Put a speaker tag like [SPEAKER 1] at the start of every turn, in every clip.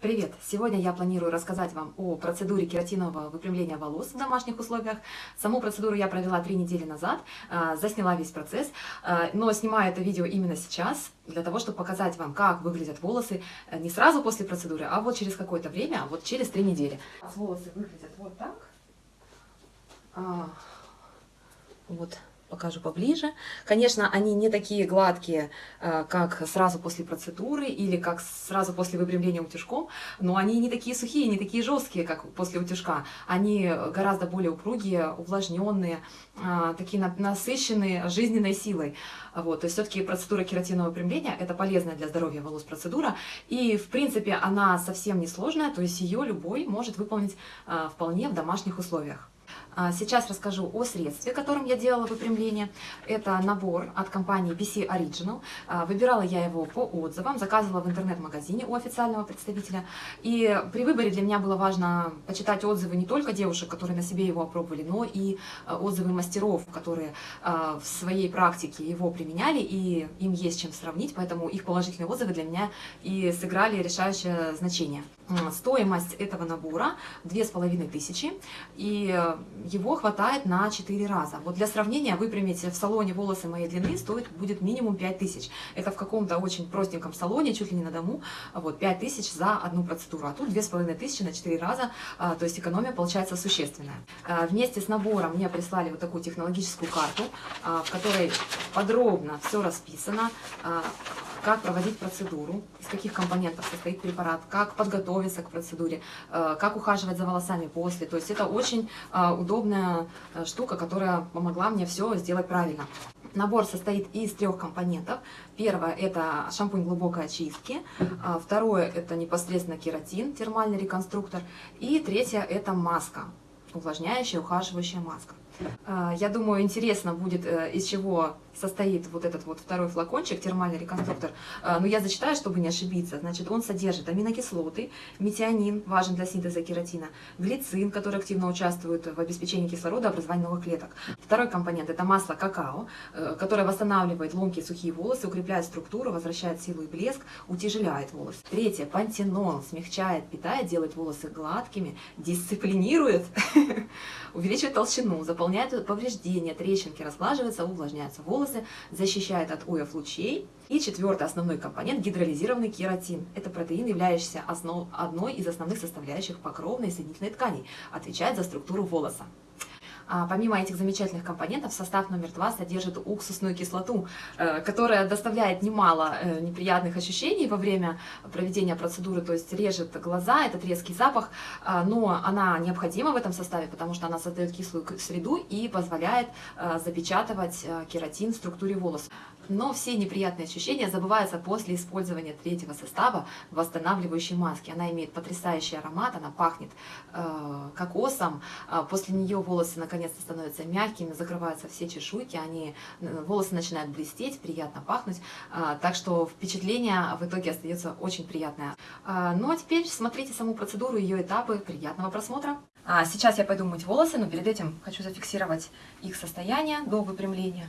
[SPEAKER 1] Привет! Сегодня я планирую рассказать вам о процедуре кератинового выпрямления волос в домашних условиях. Саму процедуру я провела три недели назад, а, засняла весь процесс, а, но снимаю это видео именно сейчас, для того, чтобы показать вам, как выглядят волосы э, не сразу после процедуры, а вот через какое-то время, вот через три недели. Волосы выглядят вот так. А, вот покажу поближе. Конечно, они не такие гладкие, э, как сразу после процедуры или как сразу после выпрямления утюжком, но они не такие сухие, не такие жесткие, как после утюжка. Они гораздо более упругие, увлажненные, э, такие насыщенные жизненной силой. Вот. То есть все-таки процедура кератинового выпрямления – это полезная для здоровья волос процедура. И, в принципе, она совсем не сложная, то есть ее любой может выполнить э, вполне в домашних условиях. А, сейчас расскажу о средстве, которым я делала выпрямление. Это набор от компании BC Original. А, выбирала я его по отзывам, заказывала в интернет-магазине у официального представителя. И при выборе для меня было важно почитать отзывы не только девушек, которые на себе его опробовали, но и а, отзывы мастеров, которые в своей практике его применяли, и им есть чем сравнить, поэтому их положительные отзывы для меня и сыграли решающее значение. Стоимость этого набора 2500, и его хватает на 4 раза. Вот для сравнения, выпрямить в салоне волосы моей длины стоит будет минимум 5000. Это в каком-то очень простеньком салоне, чуть ли не на дому, вот 5000 за одну процедуру. А тут 2500 на 4 раза, а, то есть экономия получается существенная. А, вместе с набором мне прислали вот такую технологическую карту, в которой подробно все расписано, как проводить процедуру, из каких компонентов состоит препарат, как подготовиться к процедуре, э, как ухаживать за волосами после. То есть это очень э, удобная э, штука, которая помогла мне все сделать правильно. Набор состоит из трех компонентов. Первое – это шампунь глубокой очистки. Второе – это непосредственно кератин, термальный реконструктор. И третье – это маска, увлажняющая, ухаживающая маска. Я думаю, интересно будет, из чего состоит вот этот вот второй флакончик, термальный реконструктор, а, но я зачитаю, чтобы не ошибиться. Значит, он содержит аминокислоты, метионин, важен для синтеза кератина, глицин, который активно участвует в обеспечении кислорода образования новых клеток. Второй компонент – это масло какао, э, которое восстанавливает ломкие сухие волосы, укрепляет структуру, возвращает силу и блеск, утяжеляет волосы. Третье – пантенол, смягчает, питает, делает волосы гладкими, дисциплинирует, увеличивает толщину, заполняет повреждения, трещинки, разглаживается, увлажняются волосы, защищает от УФ лучей. И четвертый основной компонент – гидролизированный кератин. Это протеин, являющийся основ, одной из основных составляющих покровной соединительной тканей, отвечает за структуру волоса. А помимо этих замечательных компонентов, состав номер два содержит уксусную кислоту, э, которая доставляет немало э, неприятных ощущений во время проведения процедуры, то есть режет глаза, этот резкий запах, а, но она необходима в этом составе, потому что она создает кислую среду и позволяет э, запечатывать кератин в структуре волос но все неприятные ощущения забываются после использования третьего состава восстанавливающей маски. Она имеет потрясающий аромат, она пахнет э, кокосом, э, после нее волосы наконец-то становятся мягкими, закрываются все чешуйки, они, э, волосы начинают блестеть, приятно пахнуть, э, так что впечатление в итоге остается очень приятное. Э, ну а теперь смотрите саму процедуру, ее этапы, приятного просмотра. А сейчас я пойду мыть волосы, но перед этим хочу зафиксировать их состояние до выпрямления.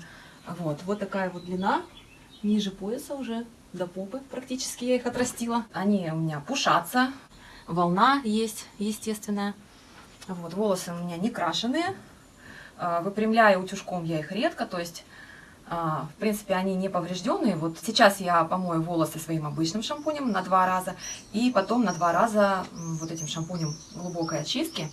[SPEAKER 1] Вот, вот такая вот длина, ниже пояса уже, до попы практически я их отрастила. Они у меня пушатся, волна есть естественная. Вот, волосы у меня не крашеные. А, выпрямляю утюжком я их редко, то есть, а, в принципе, они не поврежденные. Вот сейчас я помою волосы своим обычным шампунем на два раза, и потом на два раза вот этим шампунем глубокой очистки.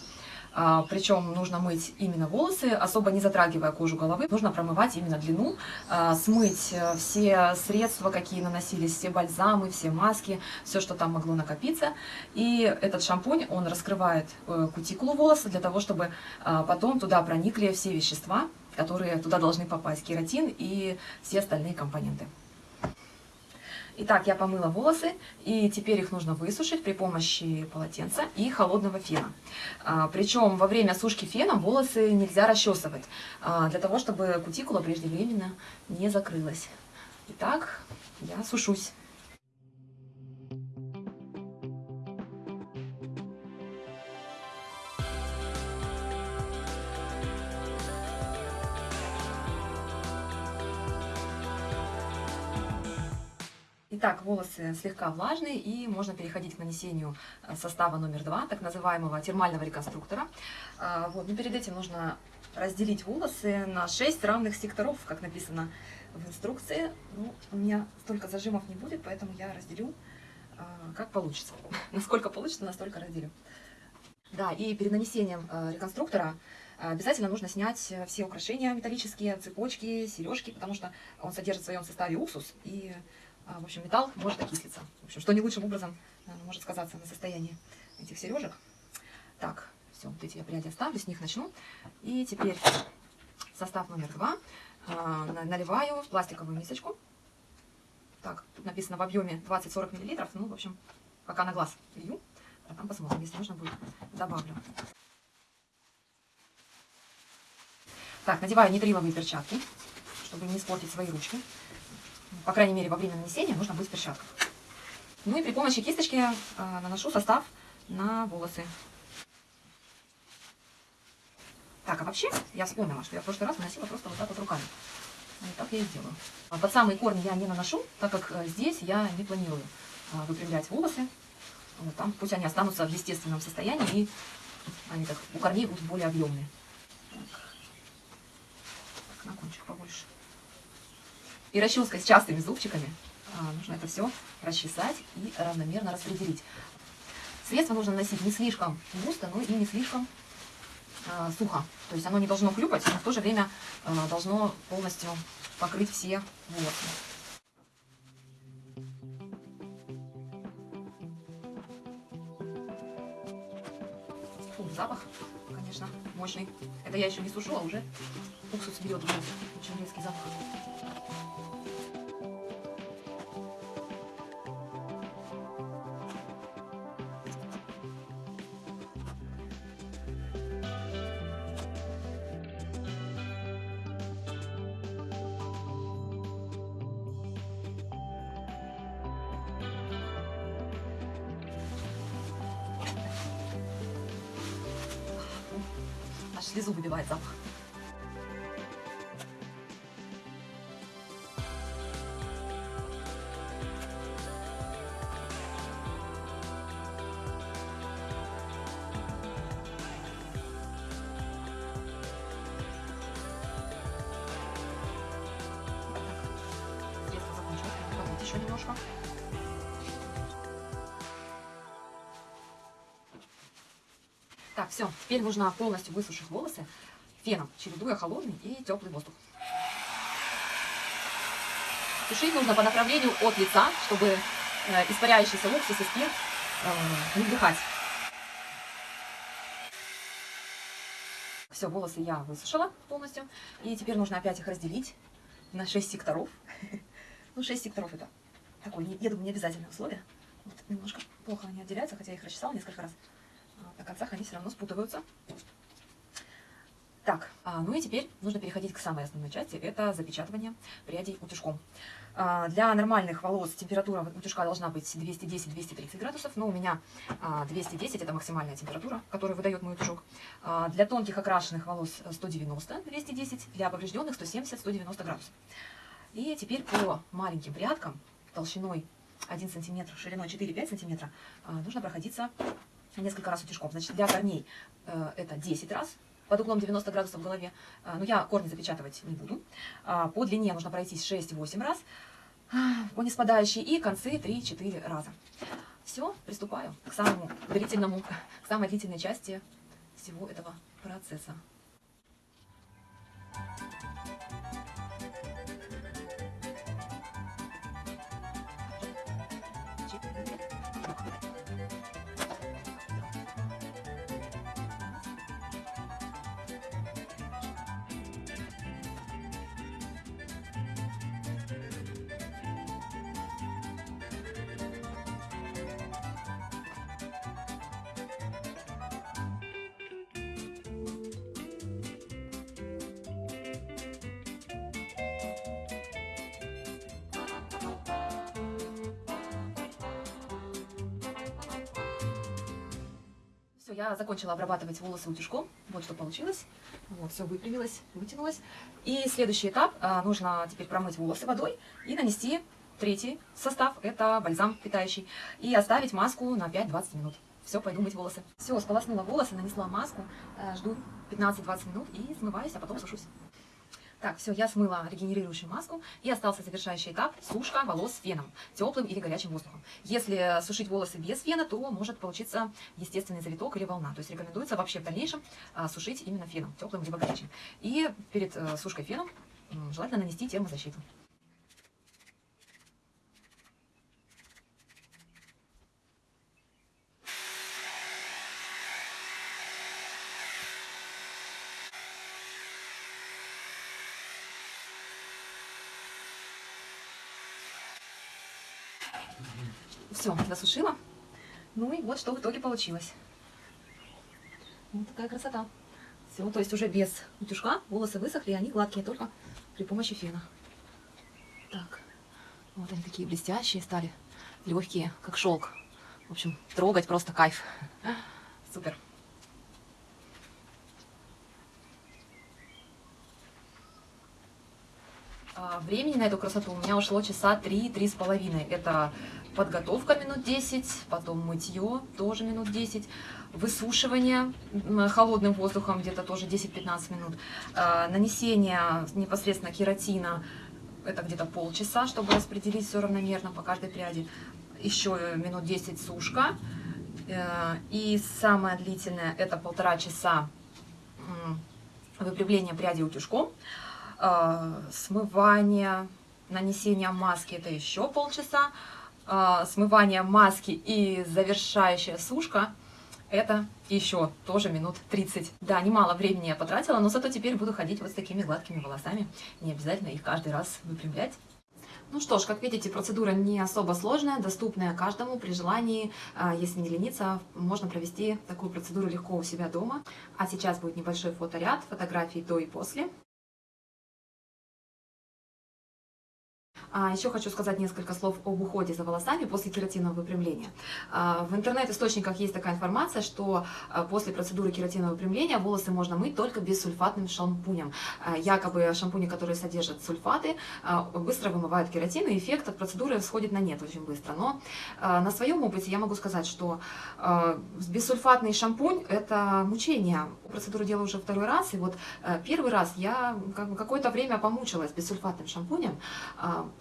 [SPEAKER 1] А, Причем нужно мыть именно волосы, особо не затрагивая кожу головы. Нужно промывать именно длину, а, смыть э, все средства, какие наносились, все бальзамы, все маски, все, что там могло накопиться. И этот шампунь, он раскрывает э, кутикулу волоса для того, чтобы а, потом туда проникли все вещества, которые туда должны попасть, кератин и все остальные компоненты. Итак, я помыла волосы, и теперь их нужно высушить при помощи полотенца и холодного фена. А, причем во время сушки феном волосы нельзя расчесывать, а, для того, чтобы кутикула преждевременно не закрылась. Итак, я сушусь. Итак, волосы слегка влажные, и можно переходить к нанесению э, состава номер два, так называемого термального реконструктора. А, вот, но перед этим нужно разделить волосы на 6 равных секторов, как написано в инструкции. Ну, у меня столько зажимов не будет, поэтому я разделю а, как получится. Насколько получится, настолько разделю. Да, и перед нанесением э, реконструктора обязательно нужно снять все украшения металлические, цепочки, сережки, потому что он содержит в своем составе уксус, и в общем, металл может окислиться. В общем, что не лучшим образом может сказаться на состоянии этих сережек. Так, все, вот эти я пряди оставлю, с них начну. И теперь состав номер два. А, наливаю в пластиковую мисочку. Так, тут написано в объеме 20-40 мл. Ну, в общем, пока на глаз лью. А там посмотрим, если нужно будет, добавлю. Так, надеваю нитриловые перчатки, чтобы не испортить свои ручки по крайней мере, во время нанесения нужно быть в перчатках. Ну и при помощи кисточки э, наношу состав на волосы. Так, а вообще, я вспомнила, что я в прошлый раз наносила просто вот так вот руками. Вот так я и сделаю. А под самые корни я не наношу, так как э, здесь я не планирую э, выпрямлять волосы. Вот там пусть они останутся в естественном состоянии, и они так у корней будут более объемные. Так, на кончик побольше и расческой с частыми зубчиками а, нужно это все расчесать и равномерно распределить. Средство нужно наносить не слишком густо, но и не слишком а, сухо. То есть оно не должно хлюпать, но в то же время а, должно полностью покрыть все волосы. Запах, конечно, мощный. Это я еще не сушу, а уже уксус берет очень резкий запах. Слезу выбивает запах. еще немножко. Так, все. Теперь нужно полностью высушить волосы феном, чередуя холодный и теплый воздух. Сушить нужно по направлению от лица, чтобы э, испаряющийся уксус и спирт э, не вдыхать. Все, волосы я высушила полностью. И теперь нужно опять их разделить на 6 секторов. Ну, 6 секторов это такое, я думаю, не обязательное условие. Вот, немножко плохо они отделяются, хотя я их расчесала несколько раз на концах они все равно спутываются. Так, а, ну и теперь нужно переходить к самой основной части, это запечатывание прядей утюжком. А, для нормальных волос температура утюжка должна быть 210-230 градусов, но у меня а, 210 это максимальная температура, которую выдает мой утюжок. А, для тонких окрашенных волос 190-210, для поврежденных 170-190 градусов. И теперь по маленьким прядкам толщиной 1 см, шириной 4-5 см а, нужно проходиться несколько раз утюжком. Значит, для корней э, это 10 раз под углом 90 градусов в голове. Э, но я корни запечатывать не буду. Э, по длине нужно пройтись 6-8 раз э, по неспадающей и концы 3-4 раза. Все, приступаю к самому длительному, к самой длительной части всего этого процесса. Я закончила обрабатывать волосы утюжком. Вот что получилось. Вот, все выпрямилось, вытянулось. И следующий этап. А, нужно теперь промыть волосы водой и нанести третий состав – это бальзам питающий. И оставить маску на 5-20 минут. Все, пойду мыть волосы. Все, сполоснула волосы, нанесла маску, э, жду 15-20 минут и смываюсь, а потом сушусь. Так, все, я смыла регенерирующую маску, и остался завершающий этап – сушка волос феном, теплым или горячим воздухом. Если сушить волосы без фена, то может получиться естественный завиток или волна. То есть рекомендуется вообще в дальнейшем а, сушить именно феном, теплым либо горячим. И перед а, сушкой феном желательно нанести термозащиту. Все, засушила. Ну и вот что в итоге получилось. Вот такая красота. Все, то есть уже без утюжка волосы высохли, они гладкие только при помощи фена. Так, вот они такие блестящие стали, легкие, как шелк. В общем, трогать просто кайф. Супер. Времени на эту красоту. У меня ушло часа 3-3,5. Это подготовка минут 10, потом мытье тоже минут 10, высушивание холодным воздухом где-то тоже 10-15 минут, а, нанесение непосредственно кератина, это где-то полчаса, чтобы распределить все равномерно по каждой пряди, еще минут 10 сушка, э, и самое длительное это полтора часа выпрямления пряди утюжком, а, смывание, нанесение маски это еще полчаса, а, смывание маски и завершающая сушка это еще тоже минут 30. Да, немало времени я потратила, но зато теперь буду ходить вот с такими гладкими волосами. Не обязательно их каждый раз выпрямлять. Ну что ж, как видите, процедура не особо сложная, доступная каждому при желании. А, если не лениться, можно провести такую процедуру легко у себя дома. А сейчас будет небольшой фоторяд, фотографий до и после. А еще хочу сказать несколько слов об уходе за волосами после кератинового выпрямления. А, в интернет-источниках есть такая информация, что а, после процедуры кератинового выпрямления волосы можно мыть только бессульфатным шампунем. А, якобы шампуни, которые содержат сульфаты, быстро вымывают кератин, и эффект от процедуры сходит на нет очень быстро. Но на своем опыте я могу сказать, что бессульфатный шампунь – это мучение. Процедуру делаю уже второй раз, и вот первый раз я какое-то время помучилась бессульфатным шампунем,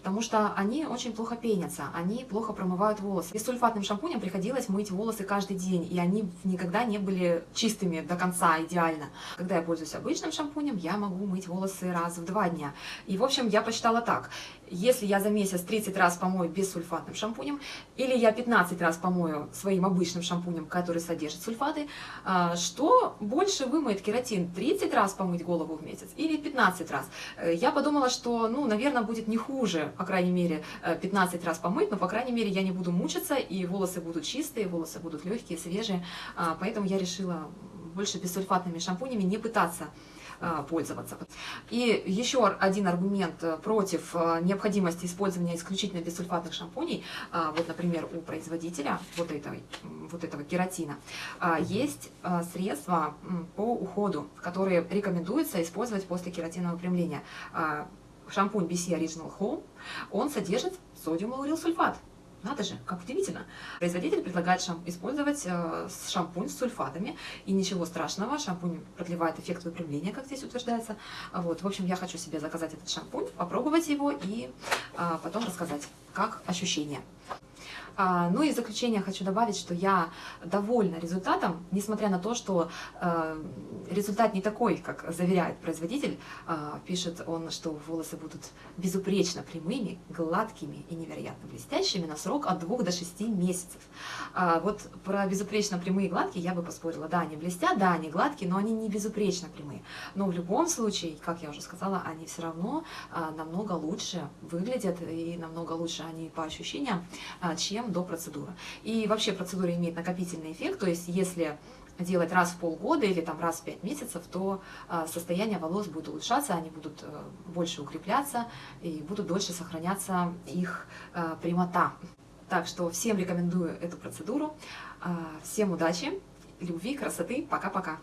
[SPEAKER 1] потому что они очень плохо пенятся, они плохо промывают волосы. И сульфатным шампунем приходилось мыть волосы каждый день, и они никогда не были чистыми до конца, идеально. Когда я пользуюсь обычным шампунем, я могу мыть волосы раз в два дня. И, в общем, я посчитала так. Если я за месяц 30 раз помою бессульфатным шампунем, или я 15 раз помою своим обычным шампунем, который содержит сульфаты, а, что больше вымоет кератин? 30 раз помыть голову в месяц или 15 раз? Э, я подумала, что, ну, наверное, будет не хуже, по крайней мере, 15 э, раз помыть, но, по крайней мере, я не буду мучиться, и волосы будут чистые, волосы будут легкие, свежие, а, поэтому я решила больше бессульфатными шампунями не пытаться а, пользоваться. И еще один аргумент э, против э, необходимости использования исключительно бессульфатных шампуней, а, вот, например, у производителя вот этого, вот этого кератина, есть средства по уходу, которые рекомендуется использовать после кератинового выпрямления. Шампунь BC Original Home, он содержит содиум лаурил сульфат. Надо же, как удивительно. Производитель предлагает шам использовать э, шампунь с сульфатами, и ничего страшного, шампунь продлевает эффект выпрямления, как здесь утверждается. Вот, в общем, я хочу себе заказать этот шампунь, попробовать его и э, потом рассказать, как ощущения. А, ну и в заключение хочу добавить, что я довольна результатом, несмотря на то, что э, результат не такой, как заверяет производитель. А, пишет он, что волосы будут безупречно прямыми, гладкими и невероятно блестящими на срок от 2 до 6 месяцев. А, вот про безупречно прямые и гладкие я бы поспорила. Да, они блестят, да, они гладкие, но они не безупречно прямые. Но в любом случае, как я уже сказала, они все равно намного лучше выглядят и намного лучше они по ощущениям, чем до процедуры. И вообще процедура имеет накопительный эффект, то есть если делать раз в полгода или там раз в пять месяцев, то а, состояние волос будет улучшаться, они будут а, больше укрепляться и будут дольше сохраняться их а, прямота. Так что всем рекомендую эту процедуру. А, всем удачи, любви, красоты. Пока-пока.